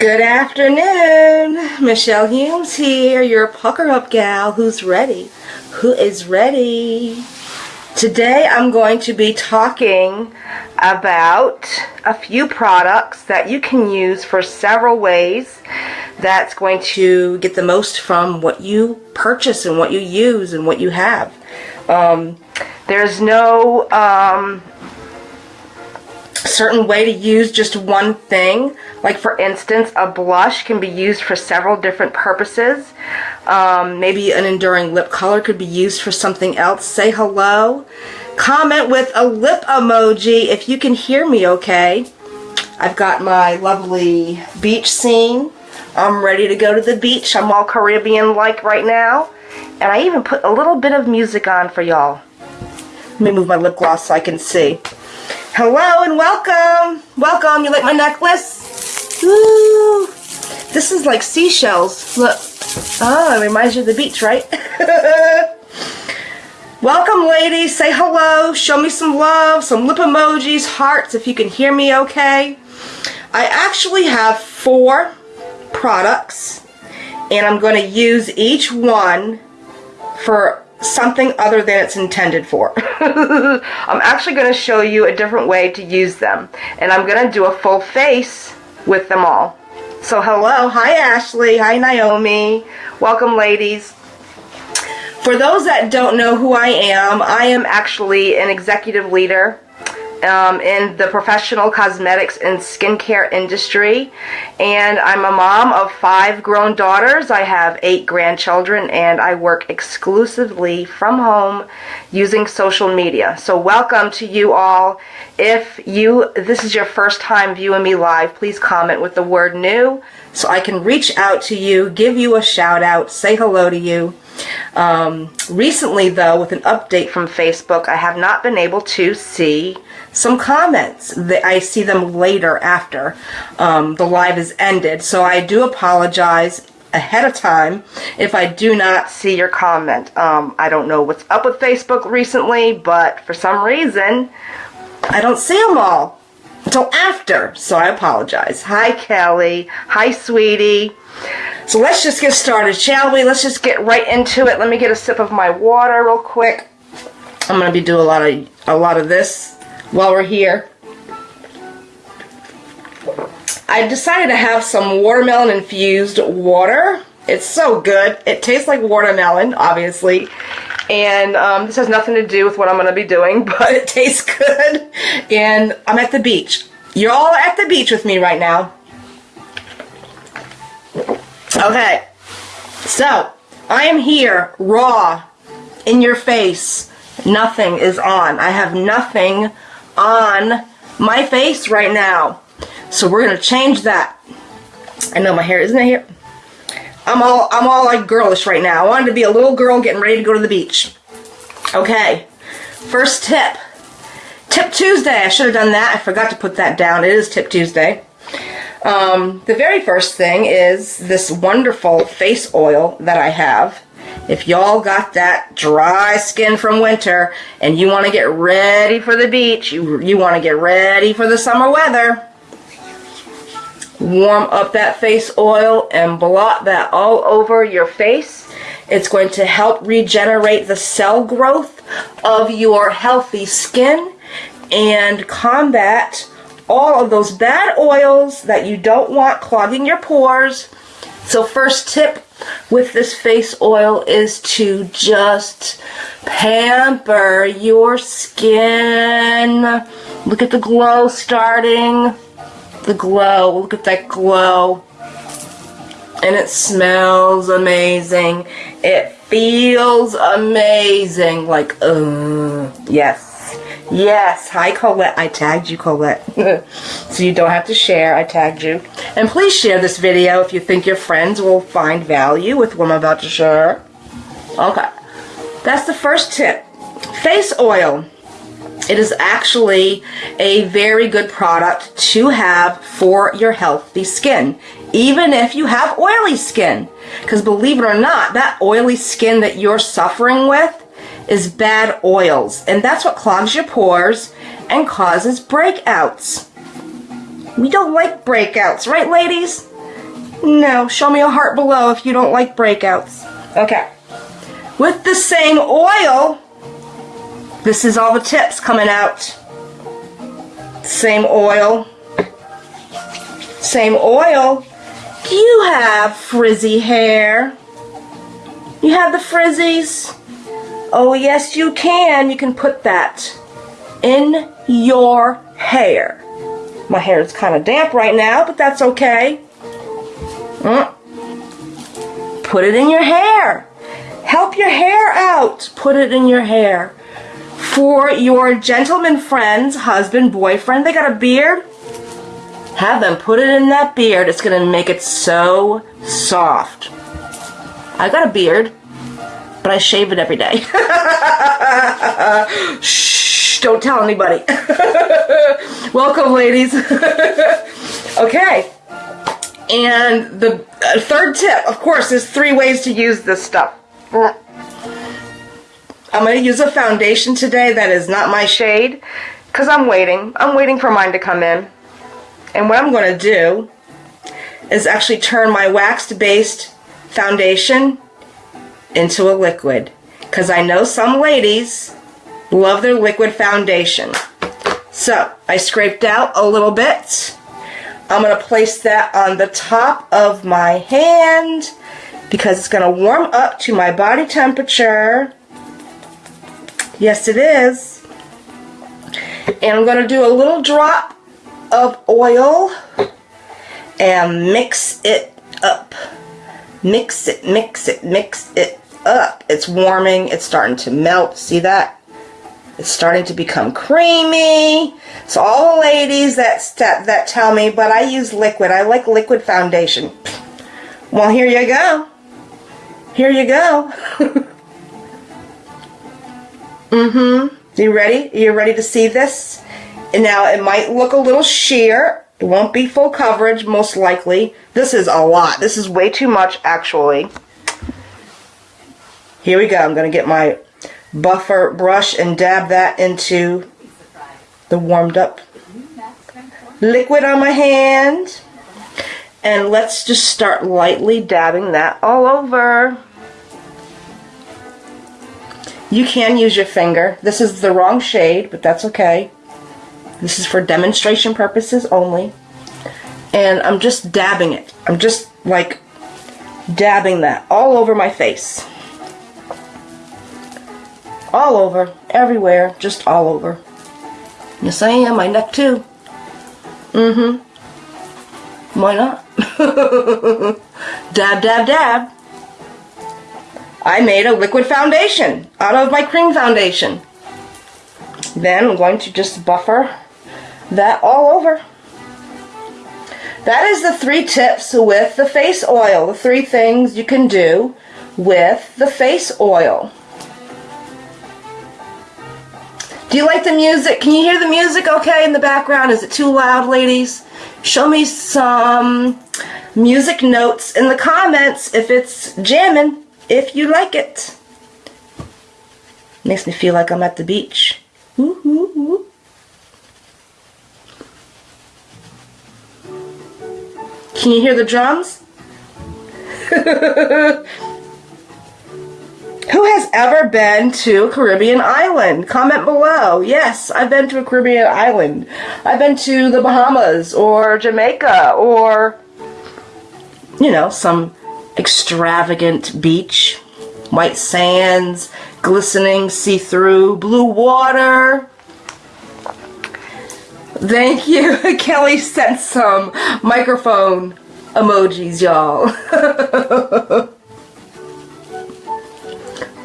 Good afternoon. Michelle Humes here, your pucker up gal who's ready. Who is ready? Today I'm going to be talking about a few products that you can use for several ways that's going to get the most from what you purchase and what you use and what you have. Um, there's no um, certain way to use just one thing. Like for instance, a blush can be used for several different purposes. Um, maybe an enduring lip color could be used for something else. Say hello. Comment with a lip emoji if you can hear me okay. I've got my lovely beach scene. I'm ready to go to the beach. I'm all Caribbean-like right now. And I even put a little bit of music on for y'all. Let me move my lip gloss so I can see. Hello and welcome. Welcome. You like my necklace? Ooh. This is like seashells. Look. Oh, it reminds you of the beach, right? welcome, ladies. Say hello. Show me some love. Some lip emojis, hearts, if you can hear me okay. I actually have four products, and I'm going to use each one for something other than it's intended for. I'm actually going to show you a different way to use them. And I'm going to do a full face with them all. So hello, hi Ashley, hi Naomi, welcome ladies. For those that don't know who I am, I am actually an executive leader um, in the professional cosmetics and skincare industry. And I'm a mom of five grown daughters. I have eight grandchildren, and I work exclusively from home using social media. So welcome to you all. If you this is your first time viewing me live, please comment with the word new so I can reach out to you, give you a shout out, say hello to you. Um, recently, though, with an update from Facebook, I have not been able to see some comments. I see them later after um, the live is ended. So I do apologize ahead of time if I do not see your comment. Um, I don't know what's up with Facebook recently, but for some reason, I don't see them all until after, so I apologize. Hi, Kelly. Hi, sweetie. So let's just get started, shall we? Let's just get right into it. Let me get a sip of my water real quick. I'm gonna be doing a lot of a lot of this while we're here. I decided to have some watermelon infused water. It's so good. It tastes like watermelon, obviously. And um, this has nothing to do with what I'm going to be doing, but it tastes good. And I'm at the beach. You're all at the beach with me right now. Okay. So, I am here, raw, in your face. Nothing is on. I have nothing on my face right now. So we're gonna change that. I know my hair isn't it here. I'm all I'm all like girlish right now. I wanted to be a little girl getting ready to go to the beach. Okay. First tip. Tip Tuesday. I should have done that. I forgot to put that down. It is Tip Tuesday. Um, the very first thing is this wonderful face oil that I have. If y'all got that dry skin from winter and you want to get ready for the beach, you, you want to get ready for the summer weather, warm up that face oil and blot that all over your face. It's going to help regenerate the cell growth of your healthy skin and combat all of those bad oils that you don't want clogging your pores. So first tip with this face oil is to just pamper your skin. Look at the glow starting. The glow. Look at that glow. And it smells amazing. It feels amazing. Like, uh, yes. Yes. Hi, Colette. I tagged you, Colette. so you don't have to share. I tagged you. And please share this video if you think your friends will find value with what I'm about to share. Okay. That's the first tip. Face oil. It is actually a very good product to have for your healthy skin, even if you have oily skin. Because believe it or not, that oily skin that you're suffering with is bad oils, and that's what clogs your pores and causes breakouts. We don't like breakouts, right ladies? No, show me a heart below if you don't like breakouts. Okay. With the same oil, this is all the tips coming out. Same oil. Same oil. You have frizzy hair? You have the frizzies? Oh, yes, you can. You can put that in your hair. My hair is kind of damp right now, but that's okay. Mm. Put it in your hair. Help your hair out. Put it in your hair. For your gentleman friends, husband, boyfriend, they got a beard. Have them put it in that beard. It's going to make it so soft. I got a beard, but I shave it every day. Shh, don't tell anybody. Welcome, ladies. okay. And the uh, third tip, of course, there's three ways to use this stuff. I'm going to use a foundation today that is not my shade because I'm waiting. I'm waiting for mine to come in. And what I'm going to do is actually turn my waxed based foundation into a liquid because I know some ladies love their liquid foundation. So I scraped out a little bit. I'm going to place that on the top of my hand because it's going to warm up to my body temperature. Yes, it is. And I'm going to do a little drop of oil and mix it up. Mix it, mix it, mix it up. It's warming. It's starting to melt. See that? It's starting to become creamy. So all the ladies that, that, that tell me, but I use liquid. I like liquid foundation. Well, here you go. Here you go. mm-hmm. You ready? You ready to see this? And now it might look a little sheer. It won't be full coverage, most likely. This is a lot. This is way too much, actually. Here we go. I'm going to get my buffer brush and dab that into the warmed up liquid on my hand. And let's just start lightly dabbing that all over. You can use your finger. This is the wrong shade, but that's okay. This is for demonstration purposes only. And I'm just dabbing it. I'm just like dabbing that all over my face. All over, everywhere, just all over. Yes, I am. My neck too. Mm-hmm. Why not? dab, dab, dab. I made a liquid foundation out of my cream foundation. Then I'm going to just buffer that all over. That is the three tips with the face oil. The three things you can do with the face oil. Do you like the music? Can you hear the music okay in the background? Is it too loud, ladies? Show me some music notes in the comments if it's jamming, if you like it. Makes me feel like I'm at the beach. Can you hear the drums? Who has ever been to a Caribbean island? Comment below. Yes, I've been to a Caribbean island. I've been to the Bahamas or Jamaica or, you know, some extravagant beach. White sands, glistening, see-through, blue water. Thank you. Kelly sent some microphone emojis, y'all.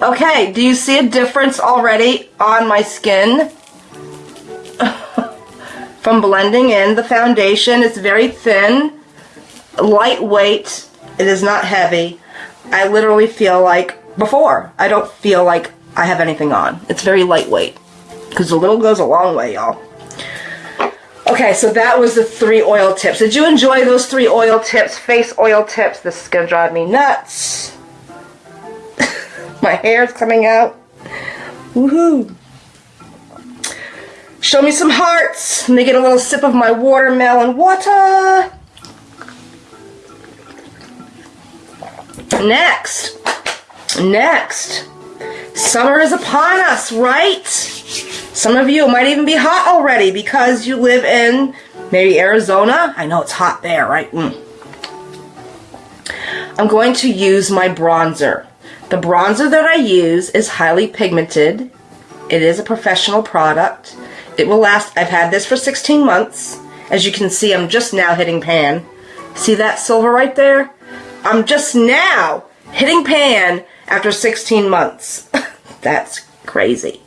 Okay, do you see a difference already on my skin? From blending in the foundation, it's very thin, lightweight, it is not heavy. I literally feel like, before, I don't feel like I have anything on. It's very lightweight, because a little goes a long way, y'all. Okay, so that was the three oil tips. Did you enjoy those three oil tips, face oil tips? This is going to drive me nuts. My hair's coming out. Woohoo! Show me some hearts. Let me get a little sip of my watermelon water. Next, next, summer is upon us, right? Some of you might even be hot already because you live in maybe Arizona. I know it's hot there, right? Mm. I'm going to use my bronzer. The bronzer that I use is highly pigmented. It is a professional product. It will last, I've had this for 16 months. As you can see, I'm just now hitting pan. See that silver right there? I'm just now hitting pan after 16 months. That's crazy.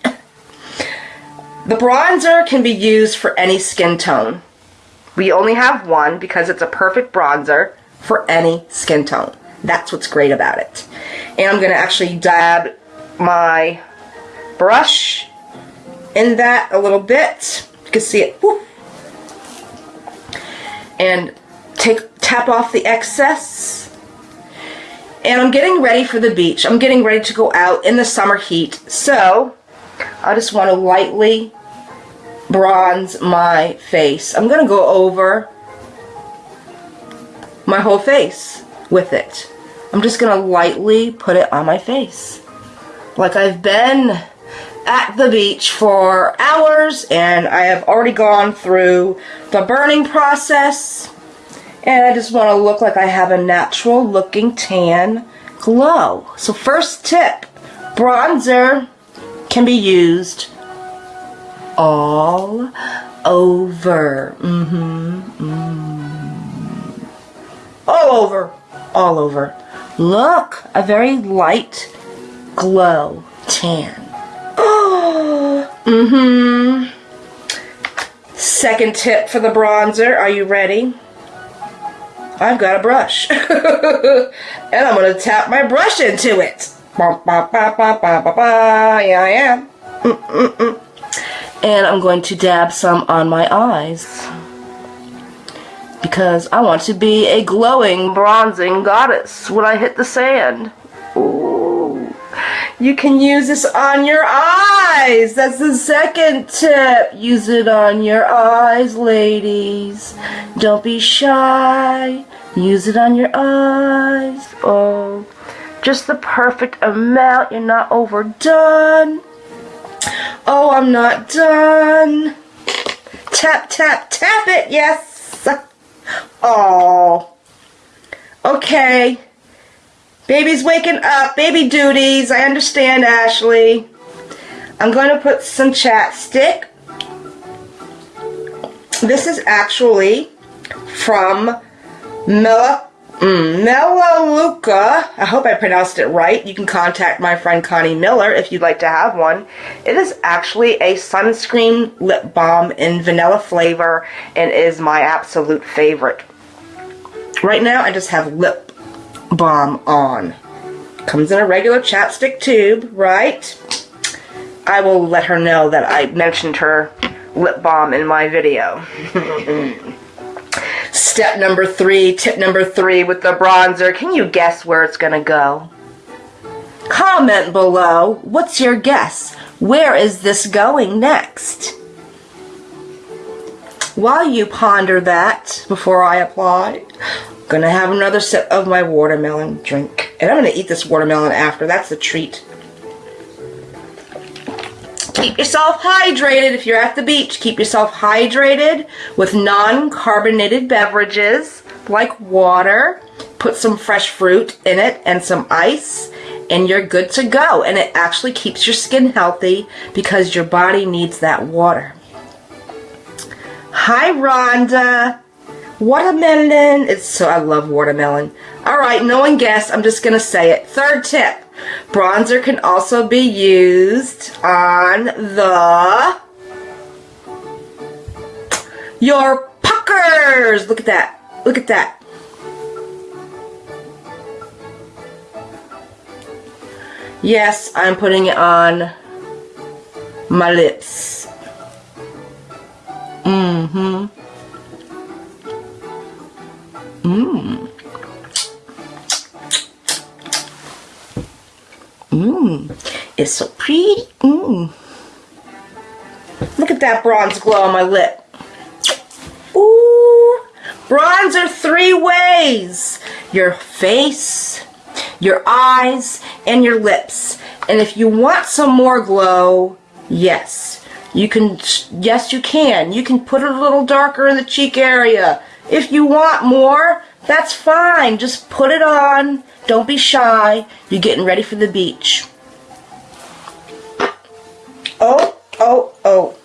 The bronzer can be used for any skin tone. We only have one because it's a perfect bronzer for any skin tone. That's what's great about it. And I'm going to actually dab my brush in that a little bit. You can see it. Woo. And take tap off the excess. And I'm getting ready for the beach. I'm getting ready to go out in the summer heat. So I just want to lightly bronze my face. I'm going to go over my whole face with it. I'm just going to lightly put it on my face. Like I've been at the beach for hours and I have already gone through the burning process and I just want to look like I have a natural looking tan glow. So first tip, bronzer can be used all over. Mm-hmm. Mm. All over. All over. Look, a very light glow tan. Oh, mm-hmm. Second tip for the bronzer. Are you ready? I've got a brush. and I'm going to tap my brush into it. Yeah, I am. Mm -mm -mm. And I'm going to dab some on my eyes. Because I want to be a glowing, bronzing goddess when I hit the sand. You can use this on your eyes. That's the second tip. Use it on your eyes, ladies. Don't be shy. Use it on your eyes. Oh, just the perfect amount. You're not overdone. Oh, I'm not done. Tap, tap, tap it. Yes. Oh. Okay. Baby's waking up. Baby duties. I understand, Ashley. I'm going to put some chapstick. This is actually from Mela Mm, Melaleuca, I hope I pronounced it right. You can contact my friend Connie Miller if you'd like to have one. It is actually a sunscreen lip balm in vanilla flavor and is my absolute favorite. Right now I just have lip balm on. Comes in a regular chapstick tube, right? I will let her know that I mentioned her lip balm in my video. Step number three, tip number three with the bronzer. Can you guess where it's going to go? Comment below. What's your guess? Where is this going next? While you ponder that before I apply, I'm going to have another sip of my watermelon drink. And I'm going to eat this watermelon after. That's the treat. Keep yourself hydrated if you're at the beach. Keep yourself hydrated with non-carbonated beverages like water. Put some fresh fruit in it and some ice and you're good to go. And it actually keeps your skin healthy because your body needs that water. Hi, Rhonda. Watermelon. It's so I love watermelon. All right, no one guessed. I'm just gonna say it. Third tip. Bronzer can also be used on the your puckers. Look at that. Look at that. Yes, I'm putting it on my lips. Mm-hmm. Mmm. Mmm. It's so pretty. Mmm. Look at that bronze glow on my lip. Ooh. Bronzer three ways. Your face, your eyes, and your lips. And if you want some more glow, yes, you can, yes, you can. You can put it a little darker in the cheek area. If you want more, that's fine. Just put it on. Don't be shy. You're getting ready for the beach. Oh, oh, oh.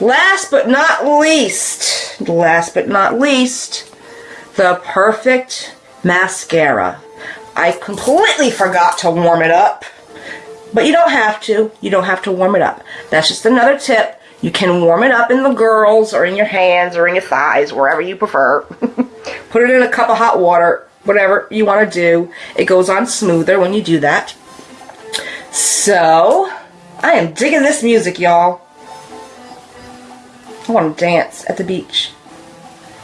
Last but not least, last but not least, the perfect mascara. I completely forgot to warm it up, but you don't have to. You don't have to warm it up. That's just another tip. You can warm it up in the girls or in your hands or in your thighs, wherever you prefer. Put it in a cup of hot water, whatever you want to do. It goes on smoother when you do that. So, I am digging this music, y'all. I want to dance at the beach.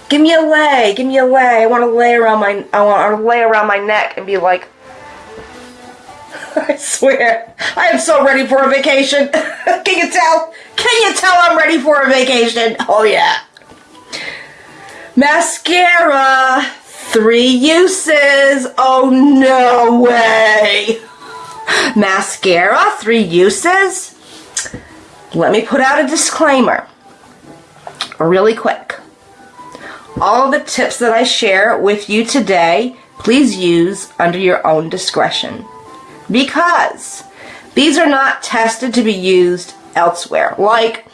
Give me a lay, give me a lay. I want to lay around my, I want to lay around my neck and be like, I swear, I am so ready for a vacation. Can you tell? Can you tell I'm ready for a vacation? Oh yeah. Mascara, three uses. Oh no way. Mascara, three uses. Let me put out a disclaimer really quick. All the tips that I share with you today, please use under your own discretion. Because these are not tested to be used elsewhere, like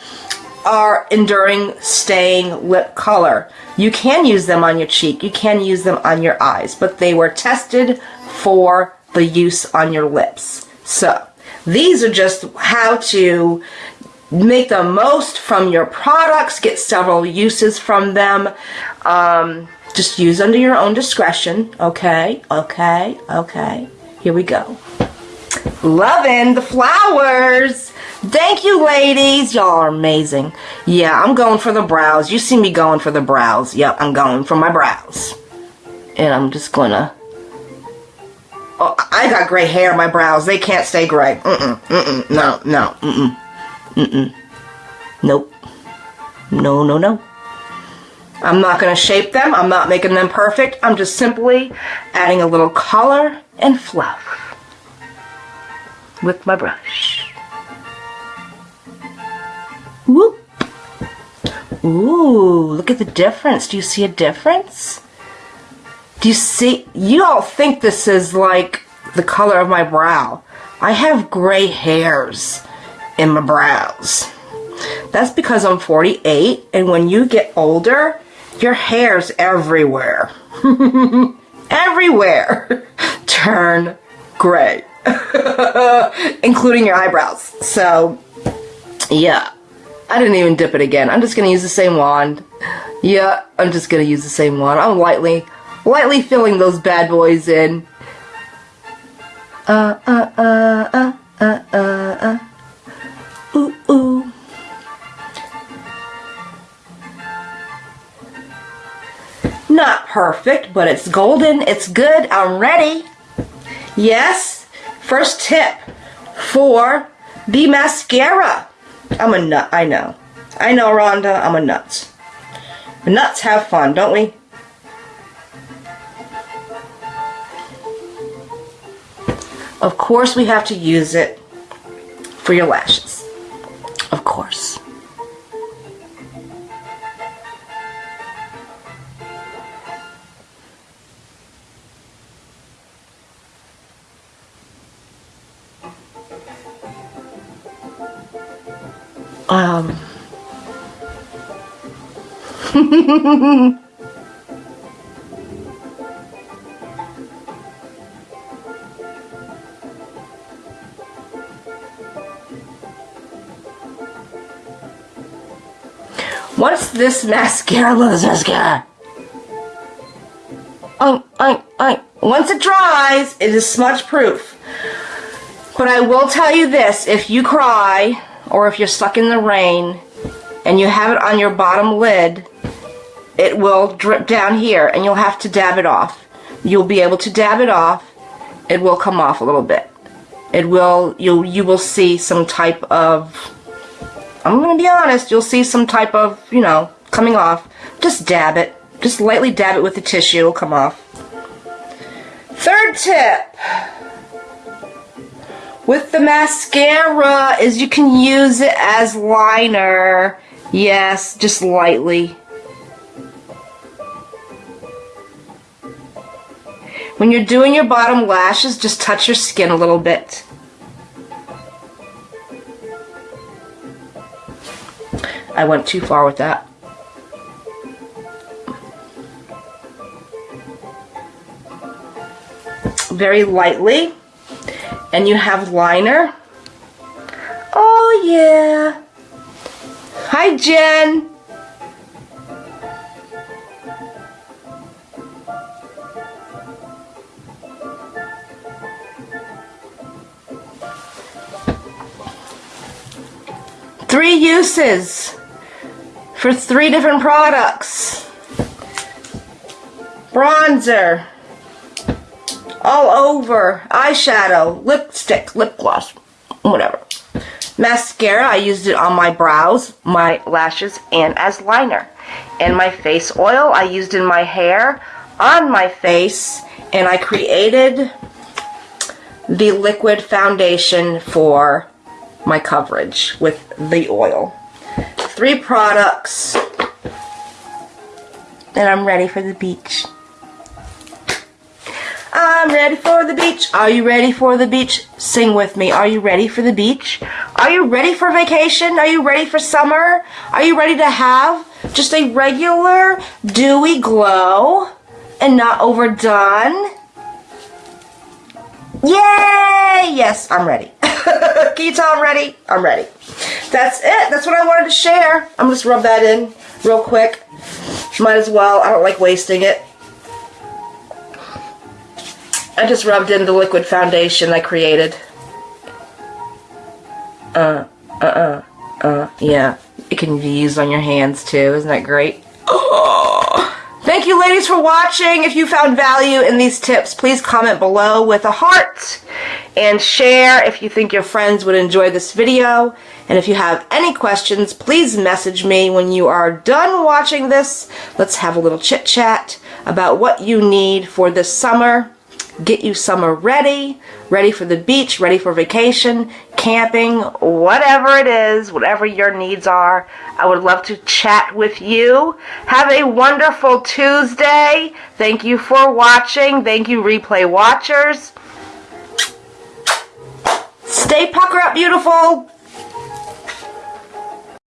our enduring staying lip color. You can use them on your cheek, you can use them on your eyes, but they were tested for the use on your lips. So, these are just how to make the most from your products, get several uses from them. Um, just use under your own discretion. Okay, okay, okay. Here we go. Loving the flowers. Thank you, ladies. Y'all are amazing. Yeah, I'm going for the brows. You see me going for the brows. Yep, I'm going for my brows. And I'm just gonna... Oh, I got gray hair, my brows. They can't stay gray. Mm-mm, mm-mm, no, no, mm-mm. Mm-mm. Nope. No, no, no. I'm not going to shape them. I'm not making them perfect. I'm just simply adding a little color and fluff with my brush. Whoop. Ooh, look at the difference. Do you see a difference? Do you see? You all think this is like the color of my brow. I have gray hairs in my brows. That's because I'm 48 and when you get older, your hair's everywhere. everywhere turn gray. Including your eyebrows. So, yeah. I didn't even dip it again. I'm just going to use the same wand. Yeah, I'm just going to use the same wand. I'm lightly, lightly filling those bad boys in. Uh, uh, uh, uh, uh, uh, uh ooh, ooh. Not perfect, but it's golden. It's good. I'm ready. Yes. First tip for the mascara. I'm a nut. I know. I know, Rhonda. I'm a nut. Nuts have fun, don't we? Of course we have to use it for your lashes of course. Um. Once this mascara, mascara. Um, um, um, once it dries, it is smudge proof. But I will tell you this, if you cry, or if you're stuck in the rain, and you have it on your bottom lid, it will drip down here, and you'll have to dab it off. You'll be able to dab it off. It will come off a little bit. It will, you'll, you will see some type of I'm going to be honest, you'll see some type of, you know, coming off. Just dab it. Just lightly dab it with the tissue. It'll come off. Third tip with the mascara is you can use it as liner. Yes, just lightly. When you're doing your bottom lashes, just touch your skin a little bit. I went too far with that. Very lightly. And you have liner. Oh yeah. Hi Jen. Three uses for three different products. Bronzer. All over. Eyeshadow. Lipstick. Lip gloss. Whatever. Mascara. I used it on my brows, my lashes, and as liner. And my face oil. I used in my hair, on my face, and I created the liquid foundation for my coverage with the oil. Three products. And I'm ready for the beach. I'm ready for the beach. Are you ready for the beach? Sing with me. Are you ready for the beach? Are you ready for vacation? Are you ready for summer? Are you ready to have just a regular dewy glow and not overdone? Yay! Yes, I'm ready. Can you tell I'm ready? I'm ready. That's it. That's what I wanted to share. I'm just rub that in real quick. Might as well. I don't like wasting it. I just rubbed in the liquid foundation I created. Uh, uh, uh, uh, yeah. It can be used on your hands too. Isn't that great? Oh. Thank you ladies for watching. If you found value in these tips, please comment below with a heart and share if you think your friends would enjoy this video. And if you have any questions, please message me when you are done watching this. Let's have a little chit chat about what you need for this summer get you summer ready, ready for the beach, ready for vacation, camping, whatever it is, whatever your needs are. I would love to chat with you. Have a wonderful Tuesday. Thank you for watching. Thank you, replay watchers. Stay pucker up, beautiful.